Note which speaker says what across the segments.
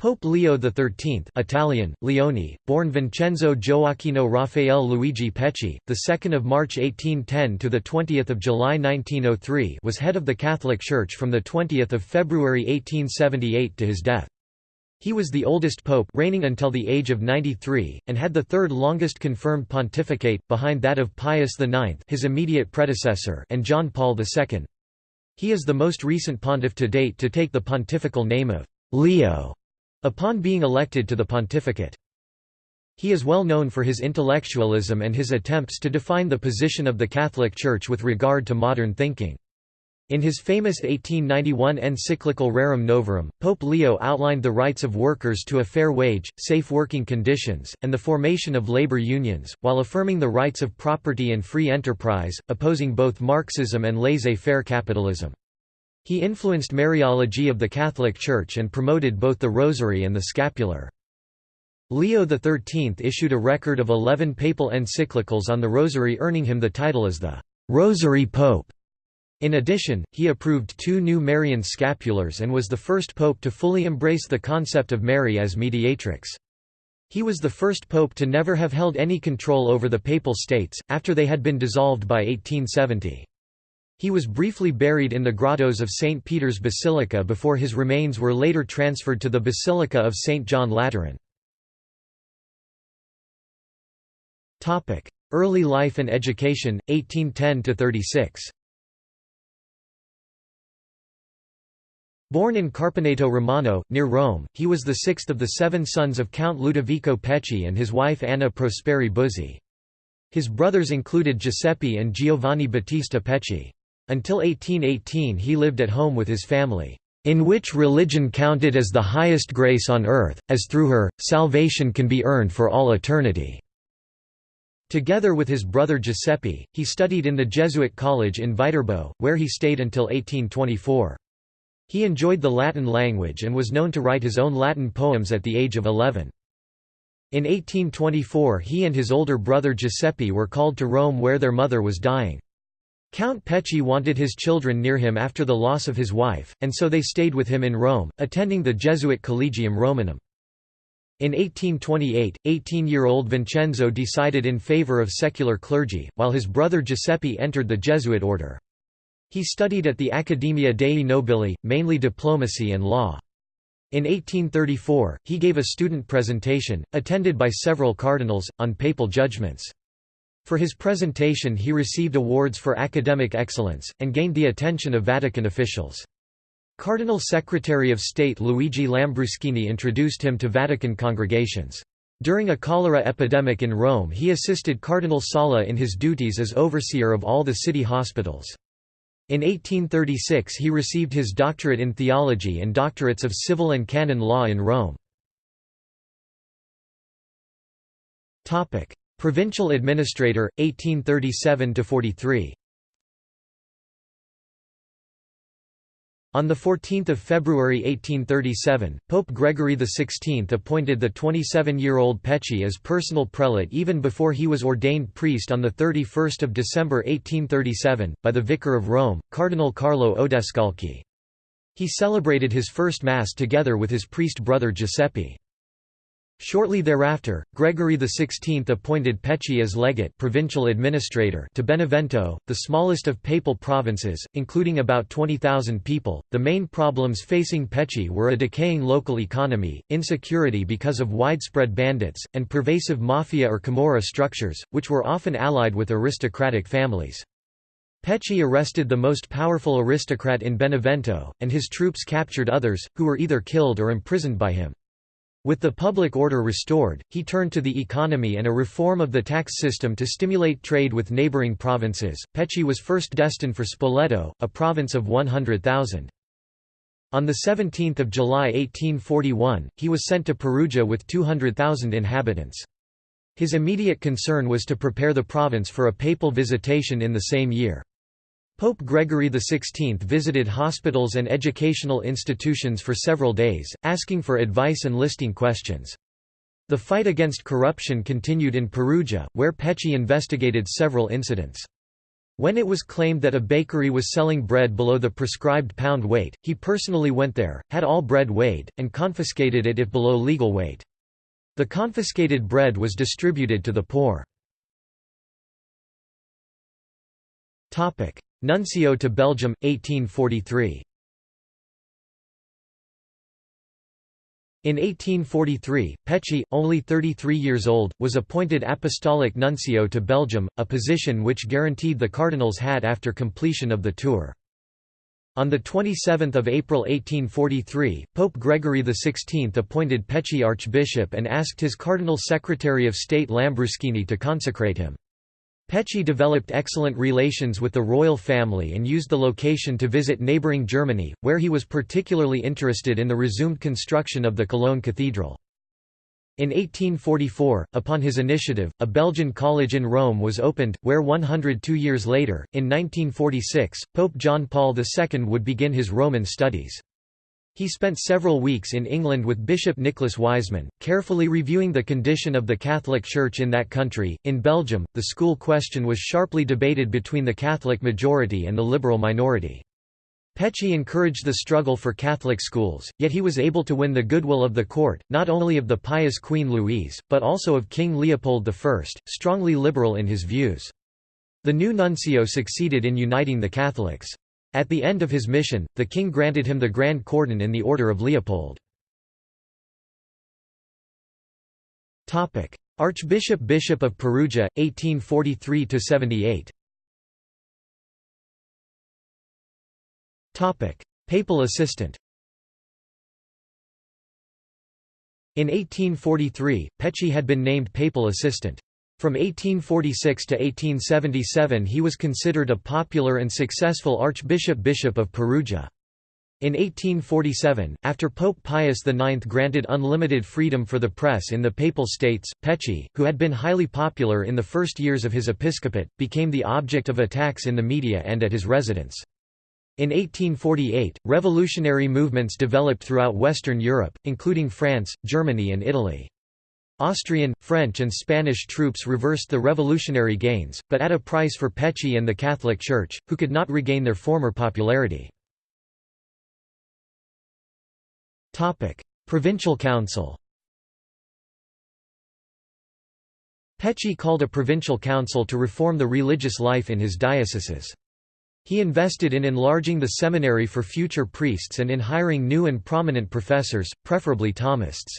Speaker 1: Pope Leo XIII Italian, Leone, born Vincenzo Gioacchino Raffaele Luigi Pecci, 2 March 1810 to 20 July 1903 was head of the Catholic Church from 20 February 1878 to his death. He was the oldest pope reigning until the age of 93, and had the third longest confirmed pontificate, behind that of Pius IX his immediate predecessor and John Paul II. He is the most recent pontiff to date to take the pontifical name of Leo upon being elected to the pontificate. He is well known for his intellectualism and his attempts to define the position of the Catholic Church with regard to modern thinking. In his famous 1891 encyclical Rerum Novarum, Pope Leo outlined the rights of workers to a fair wage, safe working conditions, and the formation of labor unions, while affirming the rights of property and free enterprise, opposing both Marxism and laissez-faire capitalism. He influenced Mariology of the Catholic Church and promoted both the Rosary and the Scapular. Leo XIII issued a record of eleven papal encyclicals on the Rosary earning him the title as the «Rosary Pope». In addition, he approved two new Marian scapulars and was the first pope to fully embrace the concept of Mary as mediatrix. He was the first pope to never have held any control over the papal states, after they had been dissolved by 1870. He was briefly buried in the grottos of St. Peter's Basilica before his remains were later transferred to the Basilica of St. John Lateran. Early life and education, 1810–36 Born in Carpineto Romano, near Rome, he was the sixth of the seven sons of Count Ludovico Pecci and his wife Anna Prosperi Buzzi. His brothers included Giuseppe and Giovanni Battista Pecci. Until 1818 he lived at home with his family, "...in which religion counted as the highest grace on earth, as through her, salvation can be earned for all eternity." Together with his brother Giuseppe, he studied in the Jesuit college in Viterbo, where he stayed until 1824. He enjoyed the Latin language and was known to write his own Latin poems at the age of 11. In 1824 he and his older brother Giuseppe were called to Rome where their mother was dying. Count Pecci wanted his children near him after the loss of his wife, and so they stayed with him in Rome, attending the Jesuit Collegium Romanum. In 1828, 18-year-old Vincenzo decided in favor of secular clergy, while his brother Giuseppe entered the Jesuit order. He studied at the Accademia dei Nobili, mainly diplomacy and law. In 1834, he gave a student presentation, attended by several cardinals, on papal judgments. For his presentation he received awards for academic excellence, and gained the attention of Vatican officials. Cardinal Secretary of State Luigi Lambruschini introduced him to Vatican congregations. During a cholera epidemic in Rome he assisted Cardinal Sala in his duties as overseer of all the city hospitals. In 1836 he received his doctorate in theology and doctorates of civil and canon law in Rome. Provincial administrator, 1837–43 On 14 February 1837, Pope Gregory XVI appointed the 27-year-old Pecci as personal prelate even before he was ordained priest on 31 December 1837, by the Vicar of Rome, Cardinal Carlo Odescalchi. He celebrated his first Mass together with his priest brother Giuseppe. Shortly thereafter, Gregory XVI appointed Pecci as legate provincial administrator to Benevento, the smallest of papal provinces, including about 20,000 people. The main problems facing Pecci were a decaying local economy, insecurity because of widespread bandits, and pervasive mafia or camorra structures, which were often allied with aristocratic families. Pecci arrested the most powerful aristocrat in Benevento, and his troops captured others, who were either killed or imprisoned by him. With the public order restored, he turned to the economy and a reform of the tax system to stimulate trade with neighboring provinces. Pecci was first destined for Spoleto, a province of 100,000. On 17 July 1841, he was sent to Perugia with 200,000 inhabitants. His immediate concern was to prepare the province for a papal visitation in the same year. Pope Gregory XVI visited hospitals and educational institutions for several days, asking for advice and listing questions. The fight against corruption continued in Perugia, where Pecci investigated several incidents. When it was claimed that a bakery was selling bread below the prescribed pound weight, he personally went there, had all bread weighed, and confiscated it if below legal weight. The confiscated bread was distributed to the poor. Nuncio to Belgium, 1843 In 1843, Pecci, only 33 years old, was appointed apostolic nuncio to Belgium, a position which guaranteed the cardinals had after completion of the tour. On 27 April 1843, Pope Gregory XVI appointed Pecci archbishop and asked his cardinal secretary of state Lambruschini to consecrate him. Pecci developed excellent relations with the royal family and used the location to visit neighbouring Germany, where he was particularly interested in the resumed construction of the Cologne Cathedral. In 1844, upon his initiative, a Belgian college in Rome was opened, where 102 years later, in 1946, Pope John Paul II would begin his Roman studies. He spent several weeks in England with Bishop Nicholas Wiseman, carefully reviewing the condition of the Catholic Church in that country. In Belgium, the school question was sharply debated between the Catholic majority and the liberal minority. Pecci encouraged the struggle for Catholic schools, yet he was able to win the goodwill of the court, not only of the pious Queen Louise, but also of King Leopold I, strongly liberal in his views. The new nuncio succeeded in uniting the Catholics. At the end of his mission, the king granted him the Grand Cordon in the Order of Leopold. Archbishop Bishop of Perugia, 1843–78 Papal assistant In 1843, Pecci had been named papal assistant. From 1846 to 1877 he was considered a popular and successful archbishop bishop of Perugia. In 1847, after Pope Pius IX granted unlimited freedom for the press in the Papal States, Pecci, who had been highly popular in the first years of his episcopate, became the object of attacks in the media and at his residence. In 1848, revolutionary movements developed throughout Western Europe, including France, Germany and Italy. Austrian, French and Spanish troops reversed the revolutionary gains, but at a price for Pecci and the Catholic Church, who could not regain their former popularity. Provincial Council Pecci called a provincial council to reform the religious life in his dioceses. He invested in enlarging the seminary for future priests and in hiring new and prominent professors, preferably Thomists.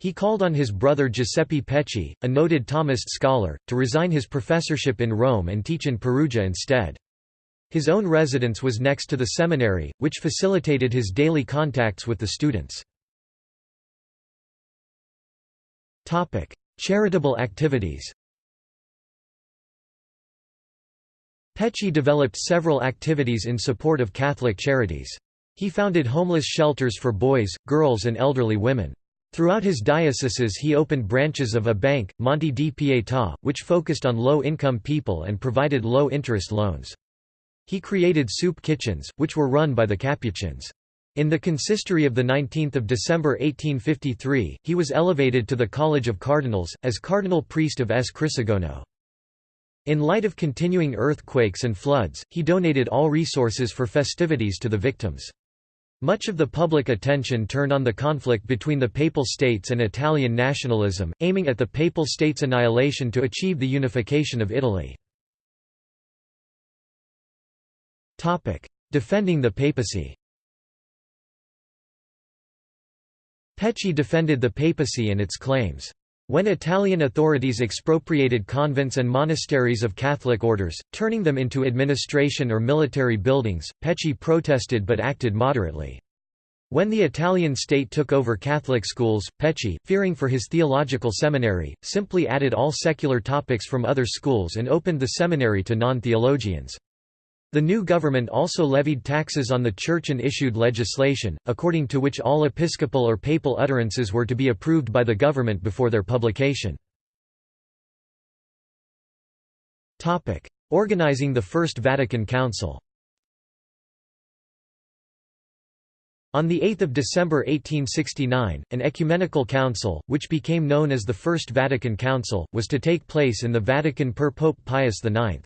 Speaker 1: He called on his brother Giuseppe Pecci, a noted Thomist scholar, to resign his professorship in Rome and teach in Perugia instead. His own residence was next to the seminary, which facilitated his daily contacts with the students. Charitable activities Pecci developed several activities in support of Catholic charities. He founded homeless shelters for boys, girls and elderly women. Throughout his dioceses he opened branches of a bank, Monte di Pietà, which focused on low-income people and provided low-interest loans. He created soup kitchens, which were run by the Capuchins. In the consistory of 19 December 1853, he was elevated to the College of Cardinals, as cardinal priest of S. Crisogono. In light of continuing earthquakes and floods, he donated all resources for festivities to the victims. Much of the public attention turned on the conflict between the Papal States and Italian nationalism, aiming at the Papal States' annihilation to achieve the unification of Italy. Defending the papacy Pecci defended the papacy and its claims. When Italian authorities expropriated convents and monasteries of Catholic orders, turning them into administration or military buildings, Pecci protested but acted moderately. When the Italian state took over Catholic schools, Pecci, fearing for his theological seminary, simply added all secular topics from other schools and opened the seminary to non-theologians. The new government also levied taxes on the church and issued legislation, according to which all episcopal or papal utterances were to be approved by the government before their publication. Organizing the First Vatican Council On 8 December 1869, an ecumenical council, which became known as the First Vatican Council, was to take place in the Vatican per Pope Pius IX.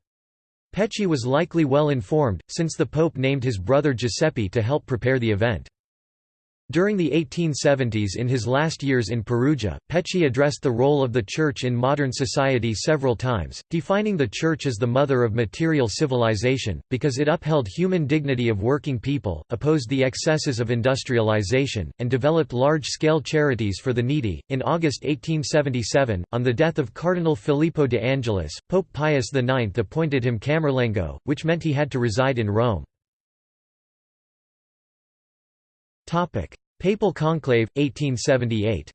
Speaker 1: Pecci was likely well informed, since the Pope named his brother Giuseppe to help prepare the event. During the 1870s in his last years in Perugia, Pecci addressed the role of the Church in modern society several times, defining the Church as the mother of material civilization, because it upheld human dignity of working people, opposed the excesses of industrialization, and developed large-scale charities for the needy. In August 1877, on the death of Cardinal Filippo de Angelis, Pope Pius IX appointed him Camerlengo, which meant he had to reside in Rome. Papal Conclave, 1878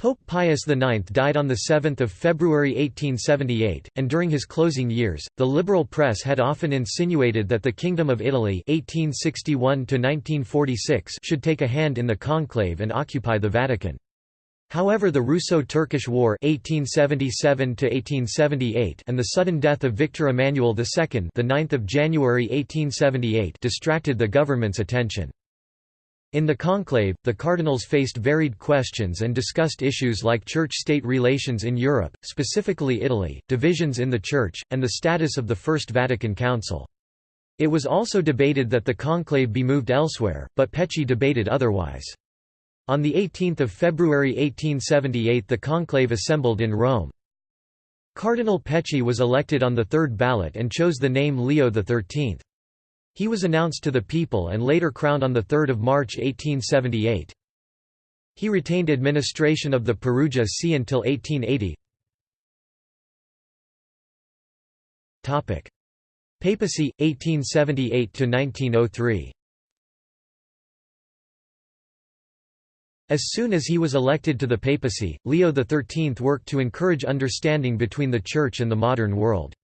Speaker 1: Pope Pius IX died on 7 February 1878, and during his closing years, the liberal press had often insinuated that the Kingdom of Italy 1861 should take a hand in the conclave and occupy the Vatican. However the Russo-Turkish War 1877 and the sudden death of Victor Emmanuel II the 9th of January 1878 distracted the government's attention. In the conclave, the cardinals faced varied questions and discussed issues like church-state relations in Europe, specifically Italy, divisions in the Church, and the status of the First Vatican Council. It was also debated that the conclave be moved elsewhere, but Pecci debated otherwise. On 18 February 1878 the conclave assembled in Rome. Cardinal Pecci was elected on the third ballot and chose the name Leo XIII. He was announced to the people and later crowned on 3 March 1878. He retained administration of the Perugia See until 1880. Papacy, 1878–1903 As soon as he was elected to the papacy, Leo XIII worked to encourage understanding between the Church and the modern world.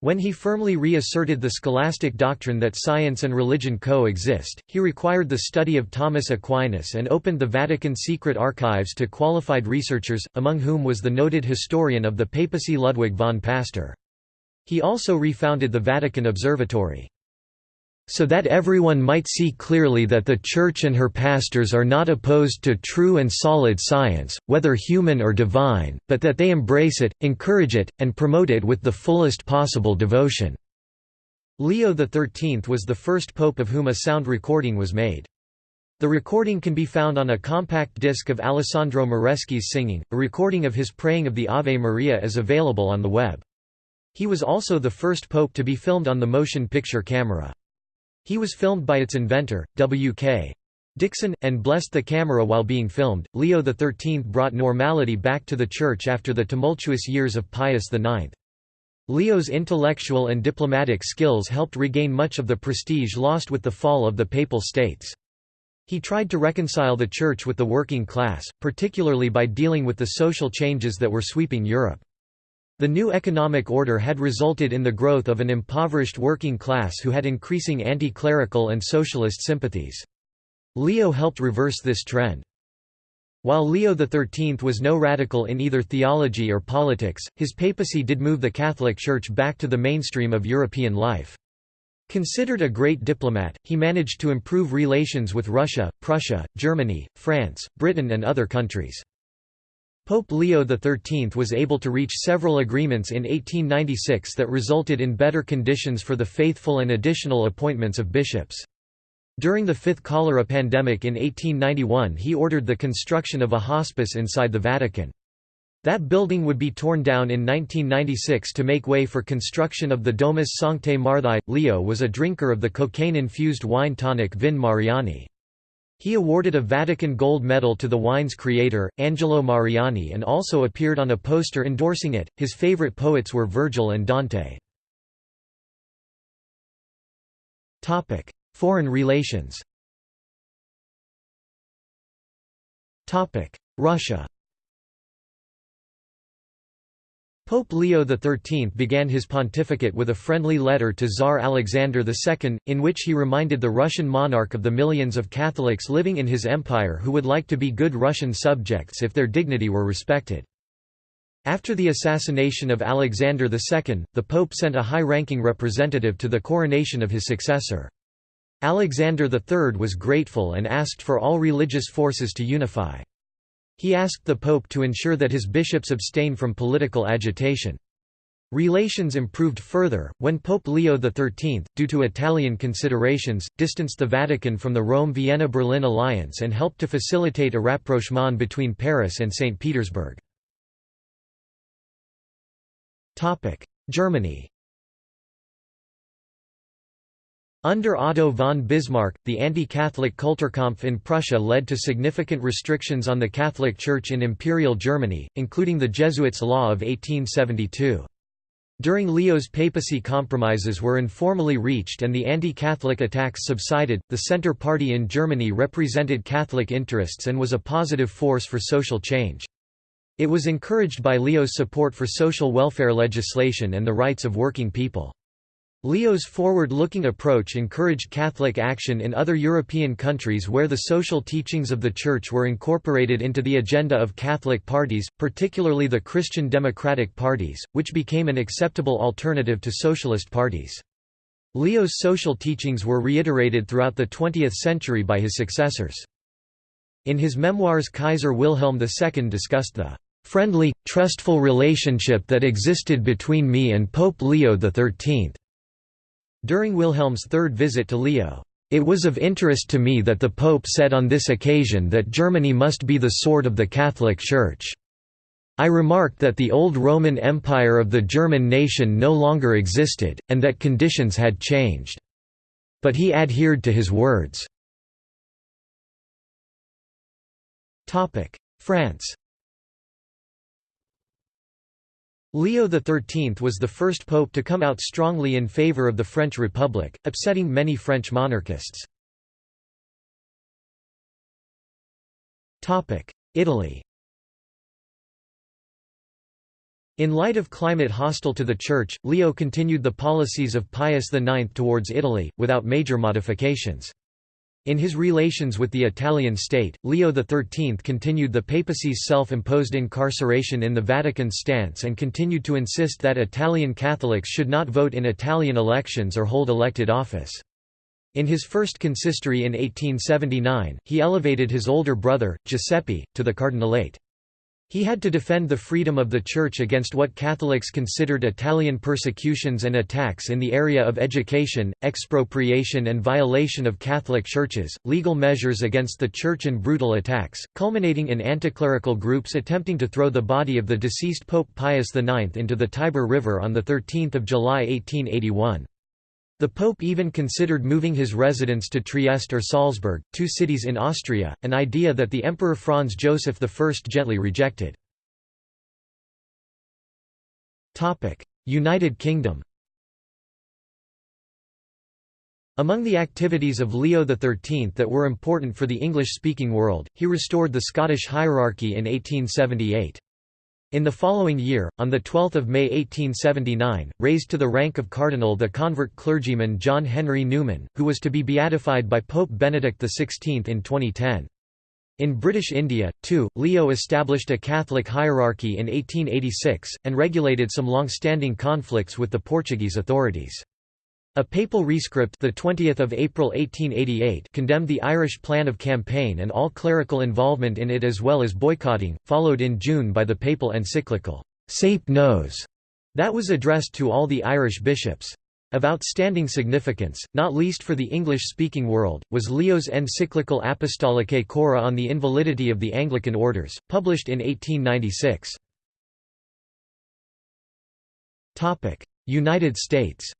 Speaker 1: When he firmly reasserted the scholastic doctrine that science and religion co-exist, he required the study of Thomas Aquinas and opened the Vatican secret archives to qualified researchers, among whom was the noted historian of the papacy Ludwig von Pastor. He also refounded the Vatican Observatory so that everyone might see clearly that the Church and her pastors are not opposed to true and solid science, whether human or divine, but that they embrace it, encourage it, and promote it with the fullest possible devotion." Leo XIII was the first pope of whom a sound recording was made. The recording can be found on a compact disc of Alessandro Moreschi's singing. A recording of his praying of the Ave Maria is available on the web. He was also the first pope to be filmed on the motion picture camera. He was filmed by its inventor, W.K. Dickson, and blessed the camera while being filmed. Leo XIII brought normality back to the Church after the tumultuous years of Pius IX. Leo's intellectual and diplomatic skills helped regain much of the prestige lost with the fall of the Papal States. He tried to reconcile the Church with the working class, particularly by dealing with the social changes that were sweeping Europe. The new economic order had resulted in the growth of an impoverished working class who had increasing anti-clerical and socialist sympathies. Leo helped reverse this trend. While Leo XIII was no radical in either theology or politics, his papacy did move the Catholic Church back to the mainstream of European life. Considered a great diplomat, he managed to improve relations with Russia, Prussia, Germany, France, Britain and other countries. Pope Leo XIII was able to reach several agreements in 1896 that resulted in better conditions for the faithful and additional appointments of bishops. During the fifth cholera pandemic in 1891 he ordered the construction of a hospice inside the Vatican. That building would be torn down in 1996 to make way for construction of the Domus Sanctae Marthae. Leo was a drinker of the cocaine-infused wine tonic Vin Mariani. He awarded a Vatican Gold Medal to the wine's creator, Angelo Mariani, and also appeared on a poster endorsing it. His favorite poets were Virgil and Dante. Topic: Foreign relations. Topic: Russia. Pope Leo XIII began his pontificate with a friendly letter to Tsar Alexander II, in which he reminded the Russian monarch of the millions of Catholics living in his empire who would like to be good Russian subjects if their dignity were respected. After the assassination of Alexander II, the Pope sent a high-ranking representative to the coronation of his successor. Alexander III was grateful and asked for all religious forces to unify. He asked the Pope to ensure that his bishops abstain from political agitation. Relations improved further, when Pope Leo XIII, due to Italian considerations, distanced the Vatican from the Rome-Vienna-Berlin alliance and helped to facilitate a rapprochement between Paris and St. Petersburg. Germany Under Otto von Bismarck, the anti-Catholic Kulturkampf in Prussia led to significant restrictions on the Catholic Church in Imperial Germany, including the Jesuits' Law of 1872. During Leo's papacy compromises were informally reached and the anti-Catholic attacks subsided. The Centre Party in Germany represented Catholic interests and was a positive force for social change. It was encouraged by Leo's support for social welfare legislation and the rights of working people. Leo's forward-looking approach encouraged Catholic action in other European countries where the social teachings of the Church were incorporated into the agenda of Catholic parties, particularly the Christian democratic parties, which became an acceptable alternative to socialist parties. Leo's social teachings were reiterated throughout the 20th century by his successors. In his memoirs Kaiser Wilhelm II discussed the "...friendly, trustful relationship that existed between me and Pope Leo XIII." During Wilhelm's third visit to Leo, "...it was of interest to me that the Pope said on this occasion that Germany must be the sword of the Catholic Church. I remarked that the old Roman Empire of the German nation no longer existed, and that conditions had changed. But he adhered to his words." France Leo XIII was the first pope to come out strongly in favor of the French Republic, upsetting many French monarchists. Italy In light of climate hostile to the Church, Leo continued the policies of Pius IX towards Italy, without major modifications. In his relations with the Italian state, Leo XIII continued the papacy's self-imposed incarceration in the Vatican stance and continued to insist that Italian Catholics should not vote in Italian elections or hold elected office. In his first consistory in 1879, he elevated his older brother, Giuseppe, to the cardinalate. He had to defend the freedom of the Church against what Catholics considered Italian persecutions and attacks in the area of education, expropriation and violation of Catholic churches, legal measures against the Church and brutal attacks, culminating in anticlerical groups attempting to throw the body of the deceased Pope Pius IX into the Tiber River on 13 July 1881. The Pope even considered moving his residence to Trieste or Salzburg, two cities in Austria, an idea that the Emperor Franz Joseph I gently rejected. United Kingdom Among the activities of Leo XIII that were important for the English-speaking world, he restored the Scottish hierarchy in 1878. In the following year, on 12 May 1879, raised to the rank of cardinal the convert clergyman John Henry Newman, who was to be beatified by Pope Benedict XVI in 2010. In British India, too, Leo established a Catholic hierarchy in 1886, and regulated some long-standing conflicts with the Portuguese authorities. A papal rescript the 20th of April 1888 condemned the Irish plan of campaign and all clerical involvement in it as well as boycotting, followed in June by the papal encyclical Saepe Nos that was addressed to all the Irish bishops. Of outstanding significance, not least for the English-speaking world, was Leo's encyclical Apostolicae Curae on the invalidity of the Anglican orders, published in 1896. United States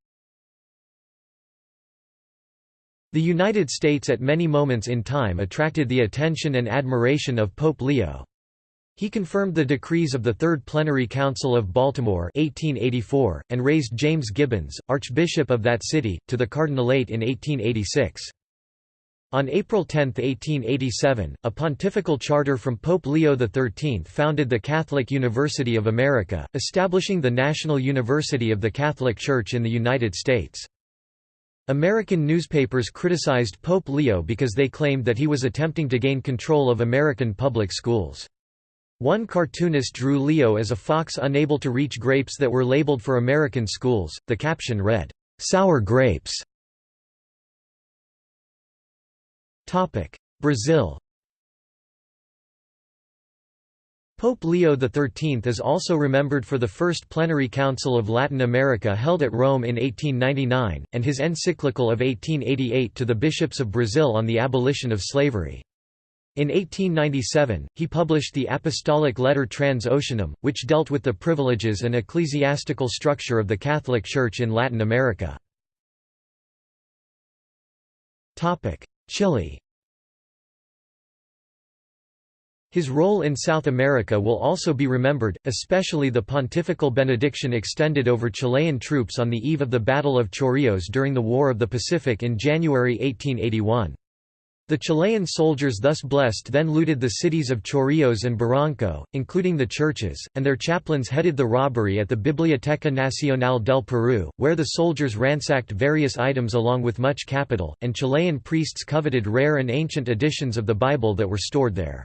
Speaker 1: The United States at many moments in time attracted the attention and admiration of Pope Leo. He confirmed the decrees of the Third Plenary Council of Baltimore 1884, and raised James Gibbons, Archbishop of that city, to the cardinalate in 1886. On April 10, 1887, a pontifical charter from Pope Leo XIII founded the Catholic University of America, establishing the National University of the Catholic Church in the United States. American newspapers criticized Pope Leo because they claimed that he was attempting to gain control of American public schools. One cartoonist drew Leo as a fox unable to reach grapes that were labeled for American schools. The caption read, "Sour grapes." Brazil. Pope Leo XIII is also remembered for the First Plenary Council of Latin America held at Rome in 1899, and his encyclical of 1888 to the bishops of Brazil on the abolition of slavery. In 1897, he published the apostolic letter Trans Oceanum, which dealt with the privileges and ecclesiastical structure of the Catholic Church in Latin America. Chile His role in South America will also be remembered, especially the pontifical benediction extended over Chilean troops on the eve of the Battle of Chorrillos during the War of the Pacific in January 1881. The Chilean soldiers thus blessed then looted the cities of Chorrillos and Barranco, including the churches, and their chaplains headed the robbery at the Biblioteca Nacional del Peru, where the soldiers ransacked various items along with much capital, and Chilean priests coveted rare and ancient editions of the Bible that were stored there.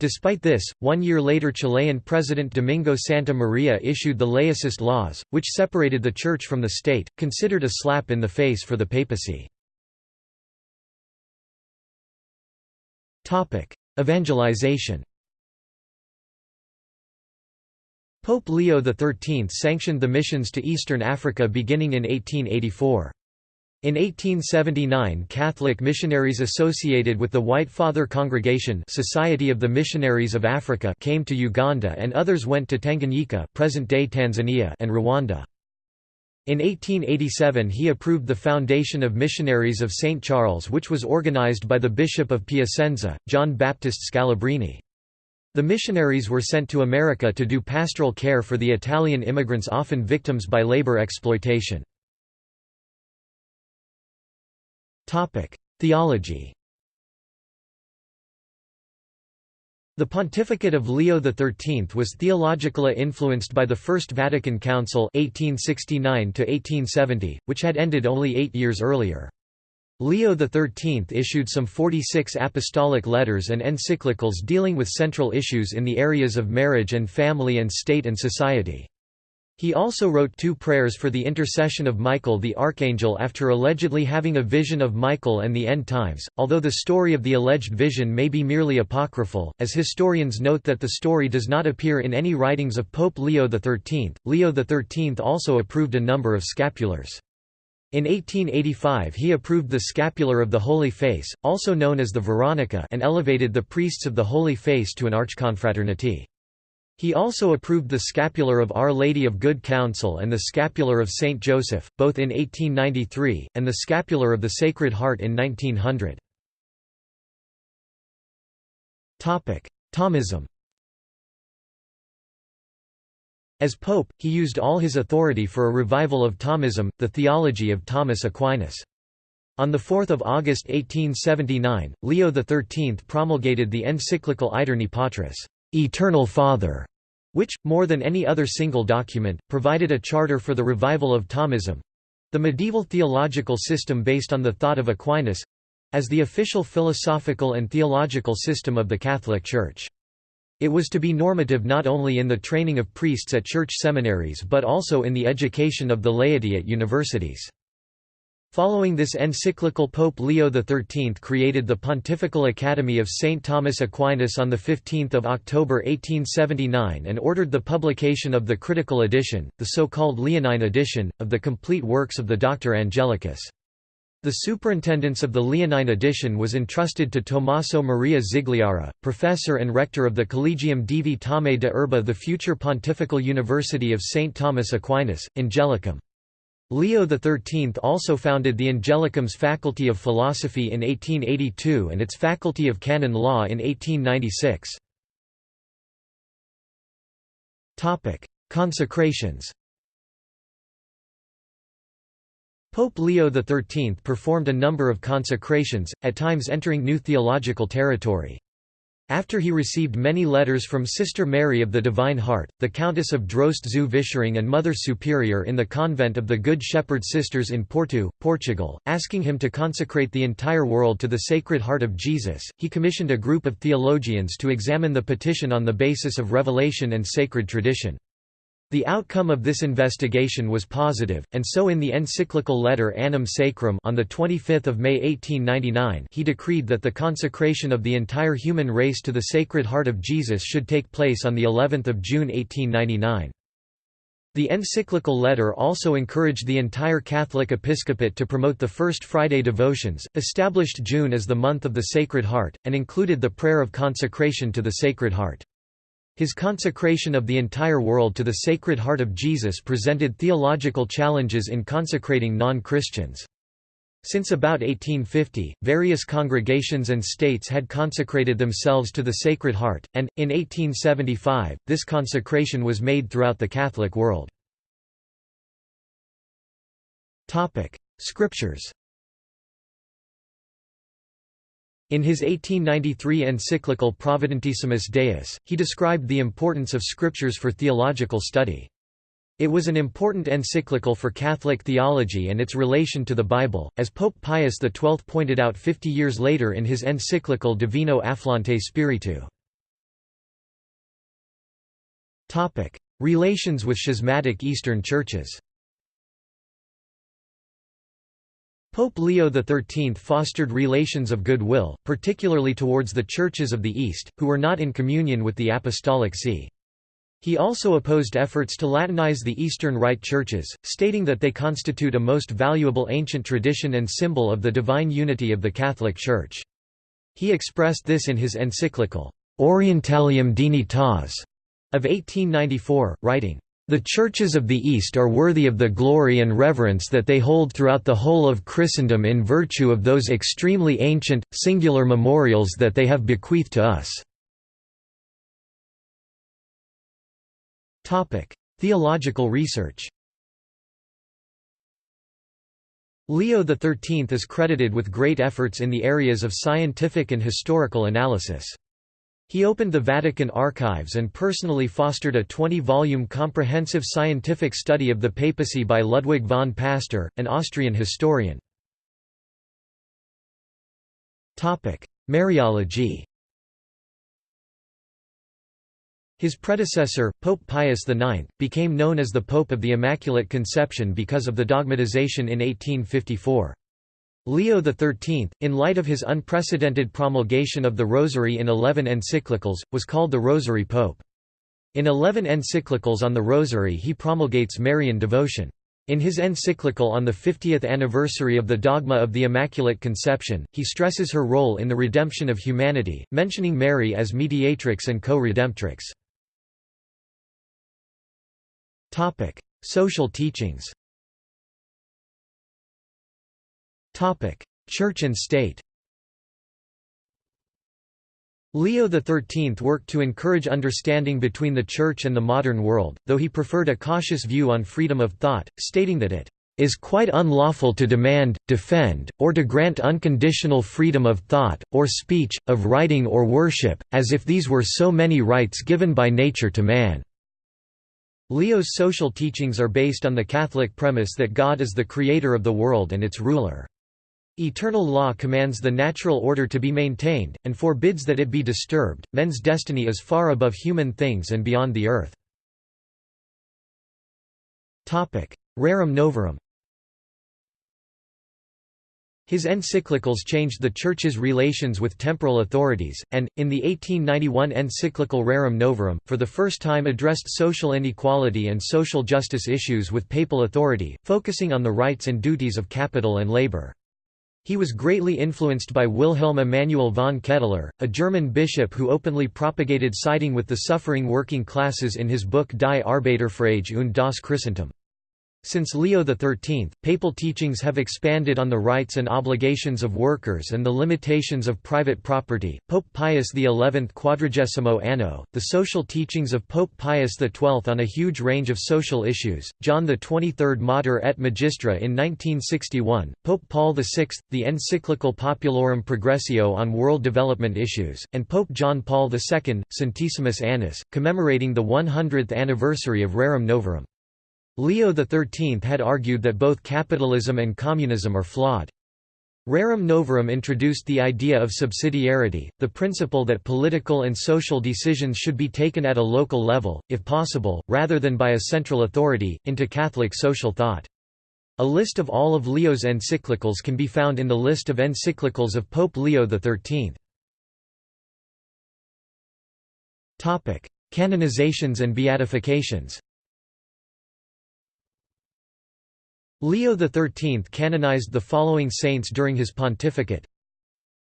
Speaker 1: Despite this, one year later Chilean President Domingo Santa Maria issued the laicist laws, which separated the Church from the state, considered a slap in the face for the papacy. Evangelization Pope Leo XIII sanctioned the missions to Eastern Africa beginning in 1884. In 1879 Catholic missionaries associated with the White Father Congregation Society of the Missionaries of Africa came to Uganda and others went to Tanganyika present-day Tanzania and Rwanda. In 1887 he approved the Foundation of Missionaries of St. Charles which was organized by the Bishop of Piacenza, John Baptist Scalabrini. The missionaries were sent to America to do pastoral care for the Italian immigrants often victims by labor exploitation. Theology The pontificate of Leo XIII was theologically influenced by the First Vatican Council 1869 which had ended only eight years earlier. Leo XIII issued some 46 apostolic letters and encyclicals dealing with central issues in the areas of marriage and family and state and society. He also wrote two prayers for the intercession of Michael the Archangel after allegedly having a vision of Michael and the end times, although the story of the alleged vision may be merely apocryphal, as historians note that the story does not appear in any writings of Pope Leo XIII. Leo XIII also approved a number of scapulars. In 1885 he approved the scapular of the Holy Face, also known as the Veronica and elevated the priests of the Holy Face to an archconfraternity. He also approved the scapular of Our Lady of Good Counsel and the scapular of Saint Joseph, both in 1893, and the scapular of the Sacred Heart in 1900. Thomism As pope, he used all his authority for a revival of Thomism, the theology of Thomas Aquinas. On 4 August 1879, Leo XIII promulgated the encyclical Aeterni Patris, Eternal Father, which, more than any other single document, provided a charter for the revival of Thomism—the medieval theological system based on the thought of Aquinas—as the official philosophical and theological system of the Catholic Church. It was to be normative not only in the training of priests at church seminaries but also in the education of the laity at universities. Following this encyclical Pope Leo XIII created the Pontifical Academy of St. Thomas Aquinas on 15 October 1879 and ordered the publication of the critical edition, the so-called Leonine edition, of the complete works of the Doctor Angelicus. The superintendence of the Leonine edition was entrusted to Tommaso Maria Zigliara, professor and rector of the Collegium Divi Thomae de Urbe the future Pontifical University of St. Thomas Aquinas, Angelicum. Leo XIII also founded the Angelicum's Faculty of Philosophy in 1882 and its Faculty of Canon Law in 1896. Consecrations Pope Leo XIII performed a number of consecrations, at times entering new theological territory. After he received many letters from Sister Mary of the Divine Heart, the Countess of Droste zu Vischering and Mother Superior in the convent of the Good Shepherd Sisters in Porto, Portugal, asking him to consecrate the entire world to the Sacred Heart of Jesus, he commissioned a group of theologians to examine the petition on the basis of revelation and sacred tradition. The outcome of this investigation was positive, and so in the encyclical letter Annum Sacrum on 25 May 1899 he decreed that the consecration of the entire human race to the Sacred Heart of Jesus should take place on of June 1899. The encyclical letter also encouraged the entire Catholic episcopate to promote the First Friday devotions, established June as the month of the Sacred Heart, and included the prayer of consecration to the Sacred Heart. His consecration of the entire world to the Sacred Heart of Jesus presented theological challenges in consecrating non-Christians. Since about 1850, various congregations and states had consecrated themselves to the Sacred Heart, and, in 1875, this consecration was made throughout the Catholic world. Scriptures In his 1893 encyclical Providentissimus Deus, he described the importance of scriptures for theological study. It was an important encyclical for Catholic theology and its relation to the Bible, as Pope Pius XII pointed out 50 years later in his encyclical Divino Afflante Spiritu. Relations with schismatic Eastern churches Pope Leo XIII fostered relations of goodwill, particularly towards the churches of the East, who were not in communion with the Apostolic See. He also opposed efforts to Latinize the Eastern Rite churches, stating that they constitute a most valuable ancient tradition and symbol of the divine unity of the Catholic Church. He expressed this in his encyclical, Orientalium Dignitas, of 1894, writing, the churches of the East are worthy of the glory and reverence that they hold throughout the whole of Christendom in virtue of those extremely ancient, singular memorials that they have bequeathed to us. Theological research Leo XIII is credited with great efforts in the areas of scientific and historical analysis. He opened the Vatican archives and personally fostered a 20-volume comprehensive scientific study of the papacy by Ludwig von Pastor, an Austrian historian. Mariology His predecessor, Pope Pius IX, became known as the Pope of the Immaculate Conception because of the dogmatization in 1854. Leo XIII, in light of his unprecedented promulgation of the Rosary in eleven encyclicals, was called the Rosary Pope. In eleven encyclicals on the Rosary he promulgates Marian devotion. In his encyclical on the 50th anniversary of the dogma of the Immaculate Conception, he stresses her role in the redemption of humanity, mentioning Mary as mediatrix and co-redemptrix. Social teachings Church and state Leo XIII worked to encourage understanding between the Church and the modern world, though he preferred a cautious view on freedom of thought, stating that it is quite unlawful to demand, defend, or to grant unconditional freedom of thought, or speech, of writing or worship, as if these were so many rights given by nature to man." Leo's social teachings are based on the Catholic premise that God is the creator of the world and its ruler. Eternal law commands the natural order to be maintained, and forbids that it be disturbed. Men's destiny is far above human things and beyond the earth. Rerum novarum His encyclicals changed the Church's relations with temporal authorities, and, in the 1891 encyclical Rerum Novarum, for the first time addressed social inequality and social justice issues with papal authority, focusing on the rights and duties of capital and labor. He was greatly influenced by Wilhelm Emanuel von Ketteler, a German bishop who openly propagated siding with the suffering working classes in his book Die Arbeiterfrage und das Christentum. Since Leo XIII, papal teachings have expanded on the rights and obligations of workers and the limitations of private property. Pope Pius XI Quadragesimo Anno, the social teachings of Pope Pius XII on a huge range of social issues, John XXIII Mater et Magistra in 1961, Pope Paul VI, the encyclical Populorum Progressio on world development issues, and Pope John Paul II, Centesimus Annus, commemorating the 100th anniversary of Rerum Novarum. Leo XIII had argued that both capitalism and communism are flawed. Rerum Novarum introduced the idea of subsidiarity, the principle that political and social decisions should be taken at a local level, if possible, rather than by a central authority, into Catholic social thought. A list of all of Leo's encyclicals can be found in the list of encyclicals of Pope Leo XIII. Canonizations and beatifications Leo XIII canonized the following saints during his pontificate.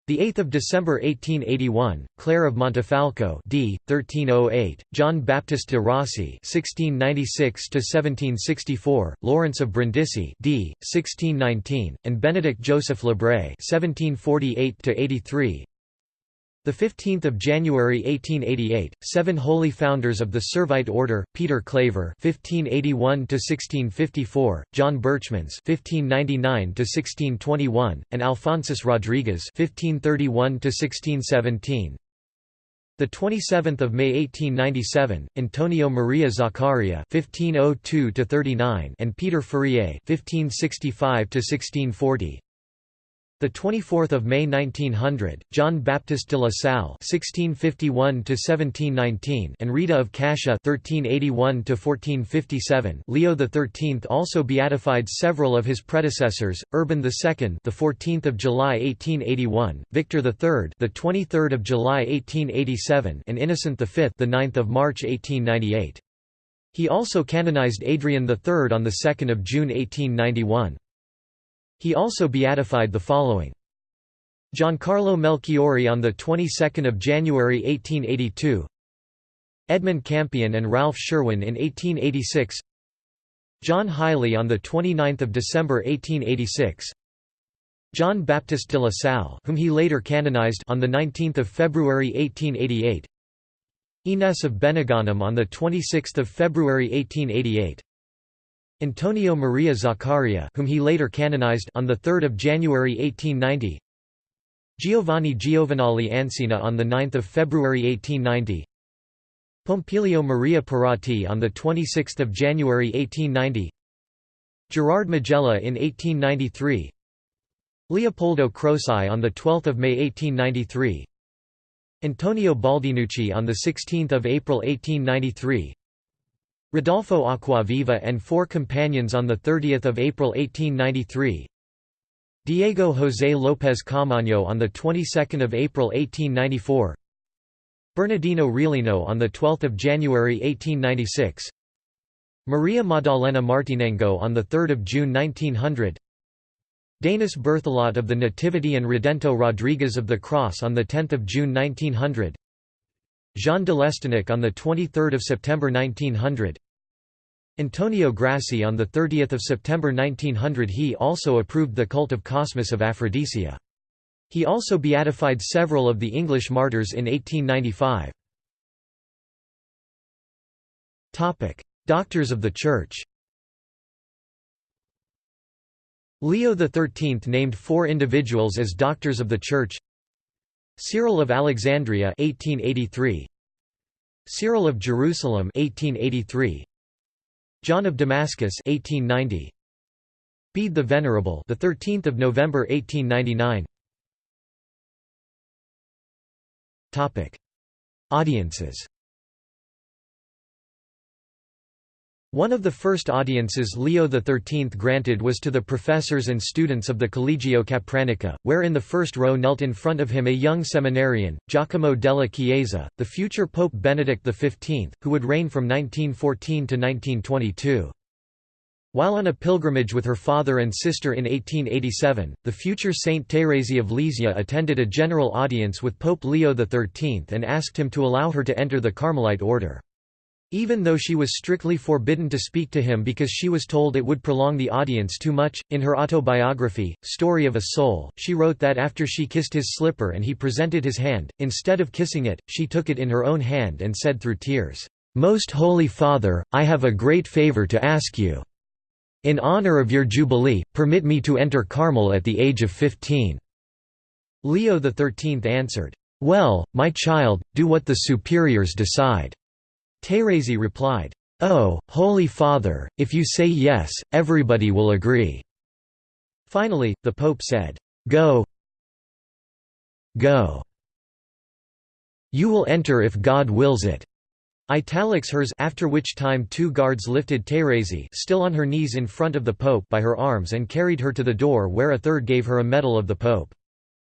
Speaker 1: The 8th of December 1881, Clare of Montefalco, d. 1308, John Baptist de Rossi 1696 to 1764, Lawrence of Brindisi, d. 1619, and Benedict Joseph Labre (1748–83). The 15th of January 1888, seven holy founders of the Servite order: Peter Claver (1581–1654), John Berchmans (1599–1621), and Alphonsus Rodriguez (1531–1617). The 27th of May 1897, Antonio Maria Zaccaria (1502–39) and Peter Fourier (1565–1640). The 24th of May 1900, John Baptiste de la Salle (1651–1719) and Rita of Cascia (1381–1457). Leo XIII also beatified several of his predecessors: Urban II, the 14th of July 1881; Victor III, the 23rd of July 1887; and Innocent V, the 9th of March 1898. He also canonized Adrian III on the 2nd of June 1891. He also beatified the following. Giancarlo Melchiori on the 22nd of January 1882. Edmund Campion and Ralph Sherwin in 1886. John Hiley on the 29th of December 1886. John Baptiste de la Salle, whom he later canonized on the 19th of February 1888. Ines of Benigánim on the 26th of February 1888. Antonio Maria Zaccaria whom he later canonized on 3 January 1890 Giovanni Giovenale Ancina on 9 February 1890 Pompilio Maria Pirrotti on 26 January 1890 Gerard Majella in 1893 Leopoldo Croci on 12 May 1893 Antonio Baldinucci on 16 April 1893 Rodolfo Acquaviva and four companions on 30 April 1893 Diego José López Caamaño on the 22nd of April 1894 Bernardino Realino on the 12th of January 1896 Maria Maddalena Martinengo on the 3rd of June 1900 Denis Berthelot of the Nativity and Redento Rodriguez of the Cross on the 10th of June 1900 Jean de Lestonnac on 23 September 1900 Antonio Grassi on 30 September 1900 He also approved the cult of Cosmas of Aphrodisia. He also beatified several of the English martyrs in 1895. Doctors of the Church Leo XIII named four individuals as Doctors of the Church Cyril of Alexandria 1883 Cyril of Jerusalem 1883 John of Damascus 1890 Bede the Venerable the 13th of November 1899 Topic. Audiences One of the first audiences Leo XIII granted was to the professors and students of the Collegio Capranica, where in the first row knelt in front of him a young seminarian, Giacomo della Chiesa, the future Pope Benedict XV, who would reign from 1914 to 1922. While on a pilgrimage with her father and sister in 1887, the future Saint Thérèse of Lisieux attended a general audience with Pope Leo XIII and asked him to allow her to enter the Carmelite order. Even though she was strictly forbidden to speak to him because she was told it would prolong the audience too much, in her autobiography, Story of a Soul, she wrote that after she kissed his slipper and he presented his hand, instead of kissing it, she took it in her own hand and said through tears, "'Most Holy Father, I have a great favor to ask you. In honor of your Jubilee, permit me to enter Carmel at the age of fifteen." Leo XIII answered, "'Well, my child, do what the superiors decide.' Thérèse replied, "'Oh, Holy Father, if you say yes, everybody will agree.' Finally, the Pope said, Go Go You will enter if God wills it. Italics hers after which time two guards lifted Thérèse still on her knees in front of the Pope by her arms and carried her to the door where a third gave her a medal of the Pope.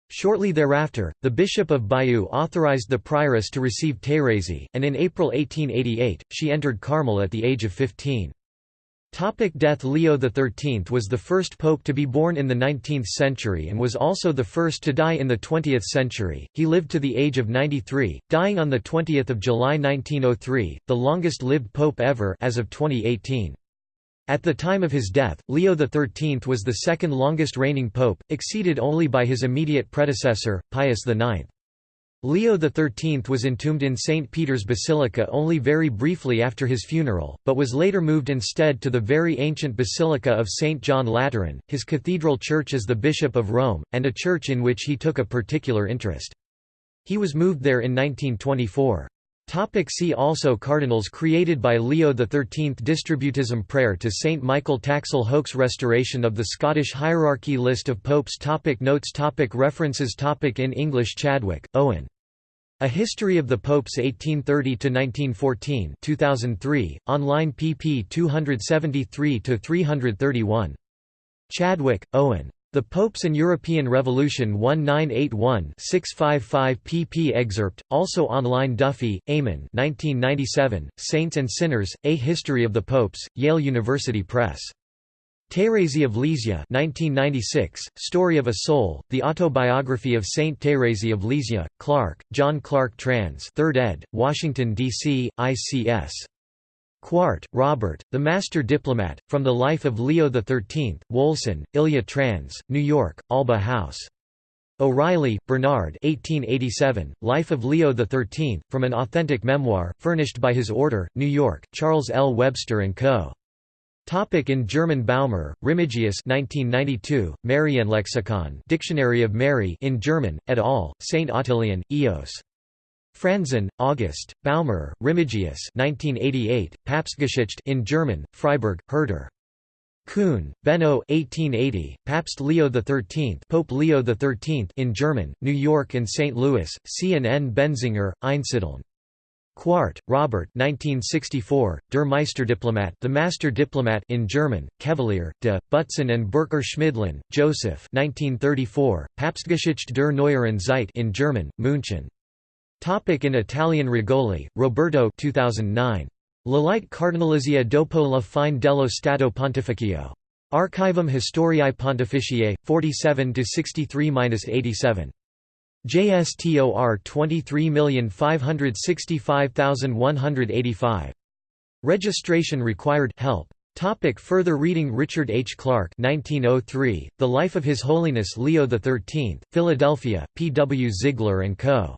Speaker 1: Shortly thereafter, the Bishop of Bayeux authorized the prioress to receive Thérèse, and in April 1888, she entered Carmel at the age of 15. Topic death Leo XIII was the first pope to be born in the 19th century and was also the first to die in the 20th century. He lived to the age of 93, dying on the 20th of July 1903, the longest-lived pope ever as of 2018. At the time of his death, Leo XIII was the second longest reigning pope, exceeded only by his immediate predecessor, Pius IX. Leo XIII was entombed in St. Peter's Basilica only very briefly after his funeral, but was later moved instead to the very ancient Basilica of St. John Lateran, his cathedral church as the Bishop of Rome, and a church in which he took a particular interest. He was moved there in 1924. Topic see also Cardinals created by Leo XIII Distributism Prayer to Saint Michael Taxil Hoax Restoration of the Scottish Hierarchy List of Popes topic Notes topic References topic In English Chadwick, Owen. A History of the Popes 1830–1914 2003, online pp 273–331. Chadwick, Owen. The Popes and European Revolution 1981-655 pp excerpt, also online Duffy, Eamon 1997, Saints and Sinners, A History of the Popes, Yale University Press. Thérèse of Lisieux 1996, Story of a Soul, The Autobiography of Saint Thérèse of Lisieux, Clark, John Clark Trans 3rd ed., Washington, D.C., ICS. Quardt, Robert, The Master Diplomat, From the Life of Leo XIII, Wolson, Ilya Trans, New York, Alba House. O'Reilly, Bernard 1887, Life of Leo XIII, From an Authentic Memoir, furnished by his order, New York, Charles L. Webster & Co. Topic in German Baumer, Remigius 1992, Marienlexikon Dictionary of Mary in German, et al., St. Ottilien, Eos. Franzen, August, Baumer, Remigius 1988, Papstgeschichte in German, Freiburg, Herder. Kuhn, Benno 1880, Papst Leo XIII Pope Leo XIII in German, New York and St. Louis, C. and N. Benziger, Einsiedeln. Quardt, Robert 1964, Der Meisterdiplomat The Master Diplomat in German, Kevelaer, de, Butzon and Bercker Schmidlin, Joseph 1934, Papstgeschichte der Neueren Zeit in German, München. Topic in Italian Regoli, Roberto 2009. La Lite Cardinalizia dopo la fine dello Stato Pontificio. Archivum Historiae Pontificiae, 47–63–87. JSTOR 23565185. Registration required help. Topic further reading Richard H. Clark 1903, The Life of His Holiness Leo XIII, Philadelphia, P. W. Ziegler & Co.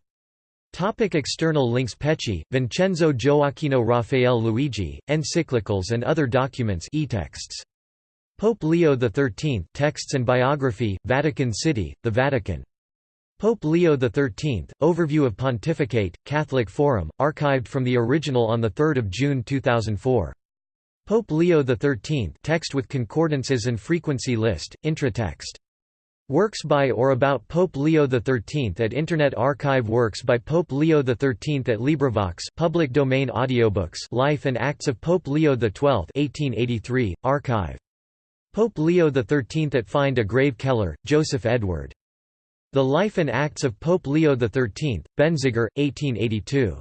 Speaker 1: Topic external links Pecci, Vincenzo Gioacchino Raphael Luigi, Encyclicals and other documents e-texts. Pope Leo XIII Texts and Biography, Vatican City, The Vatican. Pope Leo XIII, Overview of Pontificate, Catholic Forum, archived from the original on 3 June 2004. Pope Leo XIII text with concordances and frequency list, intratext. Works by or about Pope Leo XIII at Internet Archive Works by Pope Leo XIII at LibriVox public domain audiobooks Life and Acts of Pope Leo XII 1883, archive. Pope Leo XIII at Find a Grave Keller, Joseph Edward. The Life and Acts of Pope Leo XIII, Benziger, 1882.